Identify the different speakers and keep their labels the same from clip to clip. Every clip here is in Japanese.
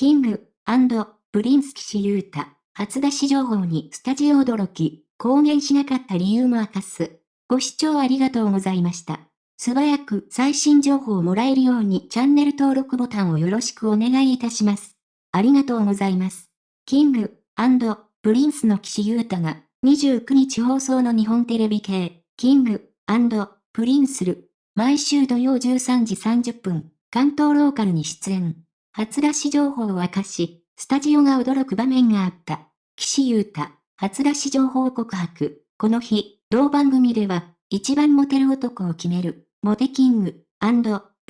Speaker 1: King & Prince 岸優太、初出し情報にスタジオ驚き、公言しなかった理由も明かす。ご視聴ありがとうございました。素早く最新情報をもらえるようにチャンネル登録ボタンをよろしくお願いいたします。ありがとうございます。 King & Prince の岸優太が29日放送の日本テレビ系、 King & Prince る、毎週土曜13時30分、関東ローカルに出演。初出し情報を明かし、スタジオが驚く場面があった。岸優太、初出し情報告白。この日、同番組では、一番モテる男を決める、モテキング、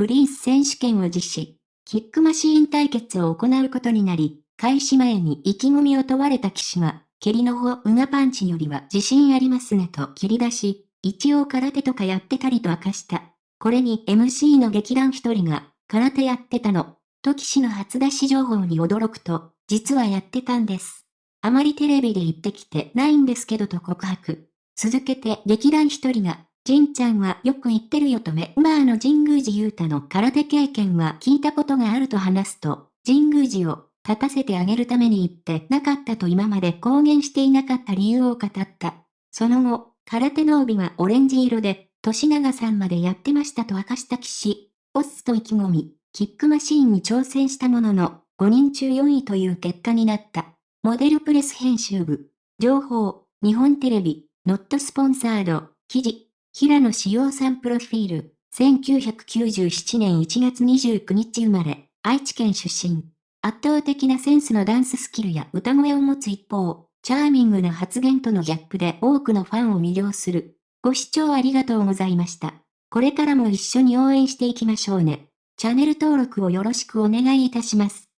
Speaker 1: プリンス選手権を実施。キックマシーン対決を行うことになり、開始前に意気込みを問われた騎士は、蹴りの方ウガパンチよりは自信ありますねと切り出し、一応空手とかやってたりと明かした。これに MC の劇団一人が、空手やってたの、と騎士の初出し情報に驚くと、実はやってたんです。あまりテレビで言ってきてないんですけどと告白。続けて劇団一人が、ジンちゃんはよく言ってるよとめ、まあの神宮寺勇太の空手経験は聞いたことがあると話すと、神宮寺を立たせてあげるために言ってなかったと今まで公言していなかった理由を語った。その後、空手の帯はオレンジ色で、年長さんまでやってましたと明かした騎士。オスと意気込み、キックマシーンに挑戦したものの、5人中4位という結果になった。モデルプレス編集部。情報、日本テレビ、ノットスポンサード、記事、平野志陽さんプロフィール、1997年1月29日生まれ、愛知県出身。圧倒的なセンスのダンススキルや歌声を持つ一方、チャーミングな発言とのギャップで多くのファンを魅了する。ご視聴ありがとうございました。これからも一緒に応援していきましょうね。チャンネル登録をよろしくお願いいたします。